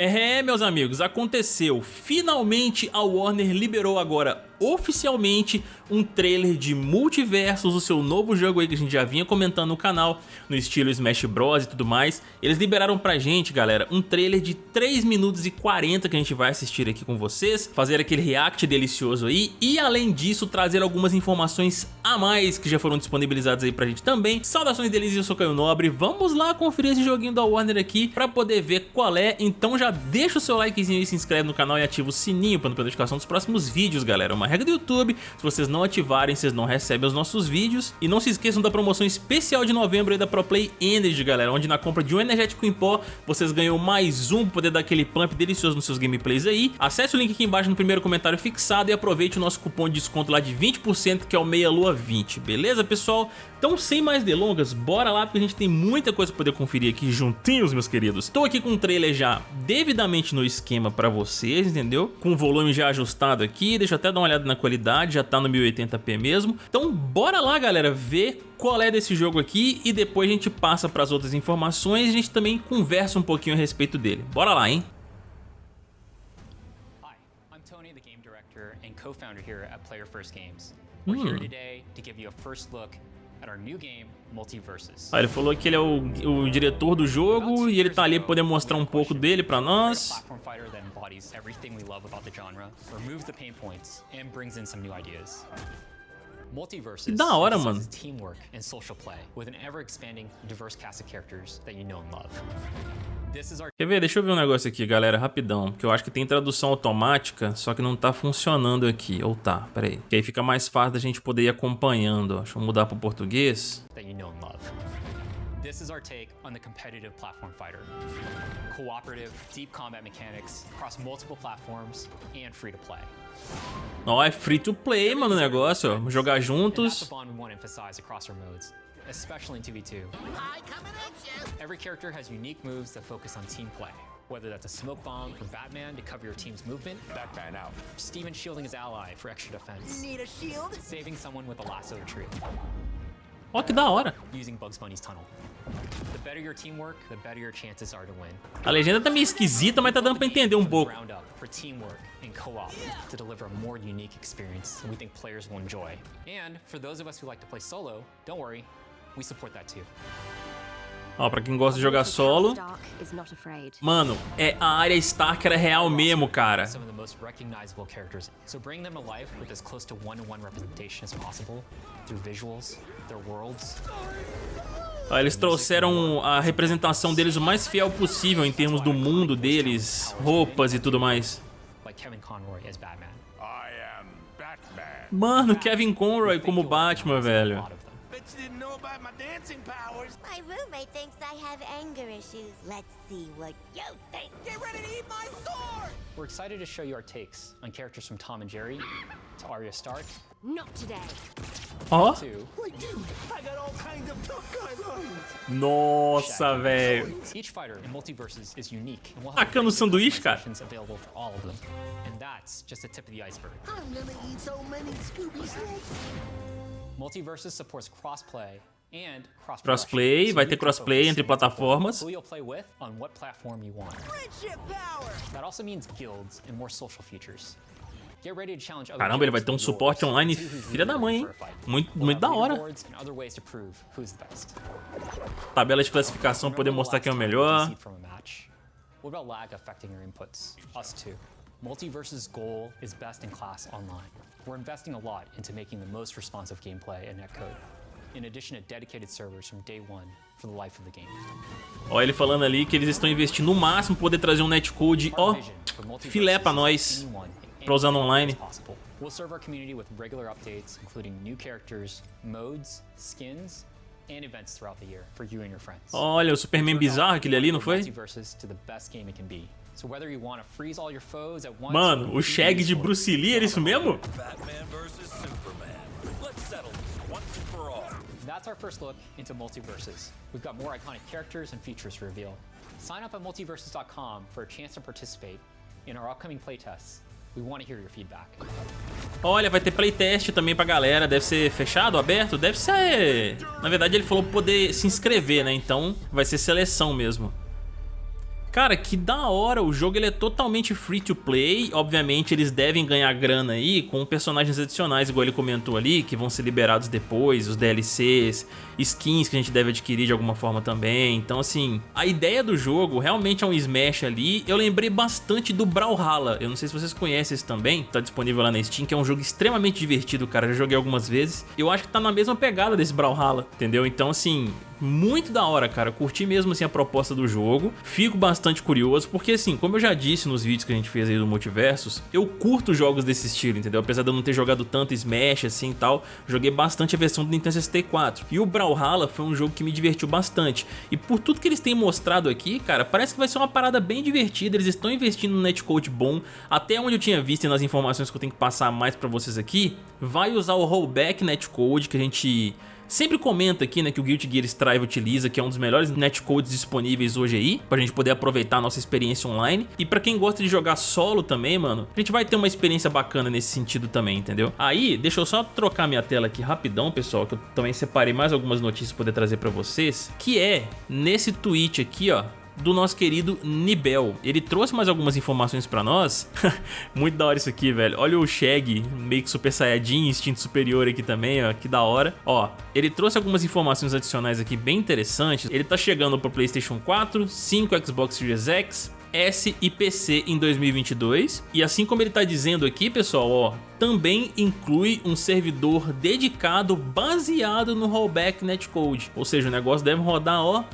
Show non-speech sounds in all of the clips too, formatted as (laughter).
É, meus amigos, aconteceu. Finalmente a Warner liberou agora oficialmente um trailer de Multiversos, o seu novo jogo aí que a gente já vinha comentando no canal, no estilo Smash Bros e tudo mais. Eles liberaram pra gente, galera, um trailer de 3 minutos e 40 que a gente vai assistir aqui com vocês, fazer aquele react delicioso aí e além disso trazer algumas informações a mais que já foram disponibilizadas aí pra gente também. Saudações deles, eu sou Caio Nobre, vamos lá conferir esse joguinho da Warner aqui pra poder ver qual é, então já deixa o seu likezinho aí, se inscreve no canal e ativa o sininho pra não perder notificação dos próximos vídeos, galera. Uma regra do YouTube, se vocês não ativarem, vocês não recebem os nossos vídeos. E não se esqueçam da promoção especial de novembro aí da ProPlay Energy, galera, onde na compra de um energético em pó, vocês ganham mais um pra poder dar aquele pump delicioso nos seus gameplays aí. Acesse o link aqui embaixo no primeiro comentário fixado e aproveite o nosso cupom de desconto lá de 20%, que é o Meia Lua 20, beleza, pessoal? Então, sem mais delongas, bora lá, porque a gente tem muita coisa pra poder conferir aqui juntinhos, meus queridos. Estou aqui com o trailer já devidamente no esquema pra vocês, entendeu? Com o volume já ajustado aqui, deixa eu até dar uma olhada na qualidade, já tá no 1080p mesmo. Então, bora lá, galera, ver qual é desse jogo aqui e depois a gente passa para as outras informações e a gente também conversa um pouquinho a respeito dele. Bora lá, hein? Hi, I'm Tony, the game director and co-founder here at Player First Games. We're here hum. today to give you a first look ah, ele falou que ele é o, o diretor do jogo e ele tá ali poder mostrar um pouco dele pra nós. Que da hora, mano. Quer ver? Deixa eu ver um negócio aqui, galera, rapidão. Que eu acho que tem tradução automática, só que não tá funcionando aqui. Ou tá, peraí. Que aí fica mais fácil da gente poder ir acompanhando. Deixa eu mudar pro português. This is our take on the competitive platform fighter. Cooperative, deep combat mechanics across multiple platforms and free to play. Não, é free to play, mano, o negócio, ó. Jogar juntos. especially in 2v2. Every character has unique moves that focus on team play. Whether that's a smoke bomb from Batman to cover your team's movement, Batman out. Steven shielding his ally for extra defense. Need a shield? Saving someone with a lasso tree. Ó, que da hora. Using Bugs Bunny's tunnel. The better your teamwork, the better your chances are to win. A legenda tá meio esquisita, mas tá dando pra entender um pouco. For teamwork and co-op to deliver a more unique experience we think players will enjoy. And for those of us who like to play solo, don't worry, we support that too. Ó, pra quem gosta de jogar solo. Mano, é a área Stark era real mesmo, cara. Ó, eles trouxeram a representação deles o mais fiel possível em termos do mundo deles, roupas e tudo mais. Mano, Kevin Conroy como Batman, velho. By my dancing powers. My roommate thinks I have anger issues. Let's see what you think. Get ready to eat my sword! We're excited to show you our takes on characters from Tom and Jerry to Arya Stark. Not today. Ó. Nossa, velho. Each fighter in multiverses is unique. And we'll have Tacando sanduíche, cara. available for all of them. And that's just the tip of the iceberg. I'm gonna eat so many Scooby snacks. Multiverses supports crossplay Crossplay, vai ter crossplay entre plataformas. Caramba, ele vai ter um suporte online filha da mãe, hein? Muito, muito da hora. Tabela de classificação poder mostrar quem é o melhor. Multiverse's goal is best in class online. We're investing a lot into making the most responsive gameplay and netcode in addition to dedicated servers from day one for the life of the game. Ó, ele falando ali que eles estão investindo no máximo poder trazer um netcode, ó, filé pra nós, pra usar online. We'll serve our community with regular updates, including new characters, modes, skins, and events throughout the year for you and your friends. Olha, o Superman bizarro aquele ali, não foi? Mano, o Shag de Bruce Lee, era isso mesmo? Batman versus Superman. Let's settle once and for all. That's our first look into Multiverses. We've got more iconic characters and features to reveal. Sign up at multiverses.com for a chance to participate in our upcoming playtests. We want to hear your feedback. Olha, vai ter playtest também pra galera. Deve ser fechado, aberto? Deve ser... Na verdade, ele falou poder se inscrever, né? Então, vai ser seleção mesmo. Cara, que da hora, o jogo ele é totalmente free to play, obviamente eles devem ganhar grana aí com personagens adicionais, igual ele comentou ali, que vão ser liberados depois, os DLCs, skins que a gente deve adquirir de alguma forma também, então assim, a ideia do jogo realmente é um Smash ali, eu lembrei bastante do Brawlhalla, eu não sei se vocês conhecem esse também, tá disponível lá na Steam, que é um jogo extremamente divertido, cara, já joguei algumas vezes, eu acho que tá na mesma pegada desse Brawlhalla, entendeu? Então assim, muito da hora, cara. Curti mesmo assim a proposta do jogo. Fico bastante curioso, porque assim, como eu já disse nos vídeos que a gente fez aí do Multiversos, eu curto jogos desse estilo, entendeu? Apesar de eu não ter jogado tanto Smash assim e tal, joguei bastante a versão do Nintendo 64. E o Brawlhalla foi um jogo que me divertiu bastante. E por tudo que eles têm mostrado aqui, cara, parece que vai ser uma parada bem divertida. Eles estão investindo no netcode bom. Até onde eu tinha visto e nas informações que eu tenho que passar mais pra vocês aqui, vai usar o rollback netcode que a gente sempre comenta aqui, né, que o Guilty Gear Strive utiliza, que é um dos melhores netcodes disponíveis hoje aí, pra gente poder aproveitar a nossa experiência online. E pra quem gosta de jogar solo também, mano, a gente vai ter uma experiência bacana nesse sentido também, entendeu? Aí, deixa eu só trocar minha tela aqui rapidão, pessoal, que eu também separei mais algumas notícias pra poder trazer pra vocês, que é nesse tweet aqui, ó, do nosso querido Nibel. Ele trouxe mais algumas informações pra nós. (laughs) Muito da hora isso aqui, velho. Olha o Shag, meio que Super Saiyajin, instinto superior aqui também, ó. Que da hora. Ó, ele trouxe algumas informações adicionais aqui bem interessantes. Ele tá chegando pro Playstation 4, 5, Xbox Series X, S e PC em 2022. E assim como ele tá dizendo aqui, pessoal, ó, também inclui um servidor dedicado baseado no rollback netcode. Ou seja, o negócio deve rodar, ó,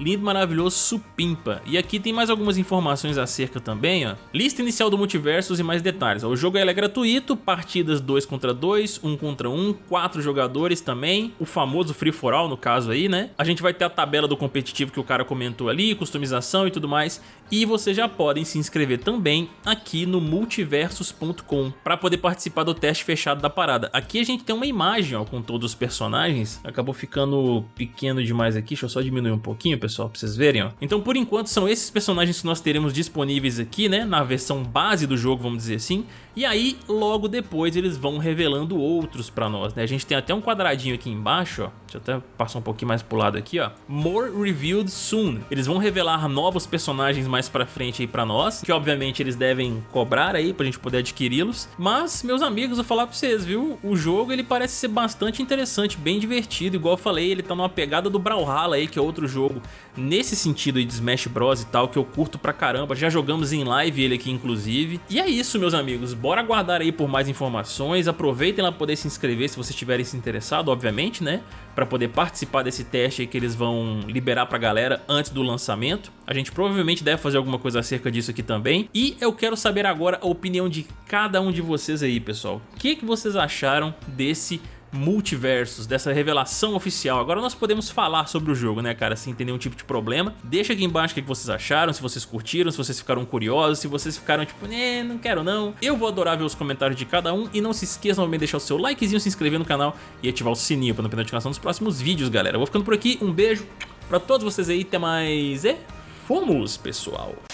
lindo, maravilhoso, supimpa. E aqui tem mais algumas informações acerca também, ó. Lista inicial do Multiversos e mais detalhes. O jogo é gratuito, partidas 2 contra 2, 1 contra 1, 4 jogadores também, o famoso Free For All no caso aí, né? A gente vai ter a tabela do competitivo que o cara comentou ali, customização e tudo mais, e vocês já podem se inscrever também aqui no multiversos.com para poder participar do teste fechado da parada. Aqui a gente tem uma imagem ó, com todos os personagens, acabou ficando pequeno demais aqui, deixa eu só diminuir um pouquinho, pessoal pessoal, pra vocês verem, ó. Então, por enquanto, são esses personagens que nós teremos disponíveis aqui, né, na versão base do jogo, vamos dizer assim. E aí, logo depois, eles vão revelando outros pra nós, né. A gente tem até um quadradinho aqui embaixo, ó. Deixa eu até passar um pouquinho mais pro lado aqui, ó. More revealed soon. Eles vão revelar novos personagens mais pra frente aí pra nós, que obviamente eles devem cobrar aí pra gente poder adquiri-los. Mas, meus amigos, vou falar pra vocês, viu? O jogo, ele parece ser bastante interessante, bem divertido. Igual eu falei, ele tá numa pegada do Brawlhalla aí, que é outro jogo nesse sentido de Smash Bros e tal, que eu curto pra caramba. Já jogamos em live ele aqui, inclusive. E é isso, meus amigos. Bora aguardar aí por mais informações. Aproveitem lá pra poder se inscrever se vocês estiverem se interessado, obviamente, né? Pra poder participar desse teste aí que eles vão liberar pra galera antes do lançamento. A gente provavelmente deve fazer alguma coisa acerca disso aqui também. E eu quero saber agora a opinião de cada um de vocês aí, pessoal. O que, que vocês acharam desse teste multiversos, dessa revelação oficial. Agora nós podemos falar sobre o jogo, né, cara, sem ter nenhum tipo de problema. Deixa aqui embaixo o que vocês acharam, se vocês curtiram, se vocês ficaram curiosos, se vocês ficaram tipo, né, não quero não. Eu vou adorar ver os comentários de cada um e não se esqueçam de deixar o seu likezinho, se inscrever no canal e ativar o sininho para não perder a notificação dos próximos vídeos, galera. Eu vou ficando por aqui, um beijo pra todos vocês aí, até mais e fomos, pessoal!